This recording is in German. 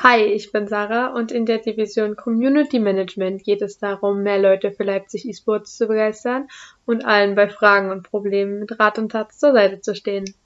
Hi, ich bin Sarah und in der Division Community Management geht es darum, mehr Leute für Leipzig eSports zu begeistern und allen bei Fragen und Problemen mit Rat und Tat zur Seite zu stehen.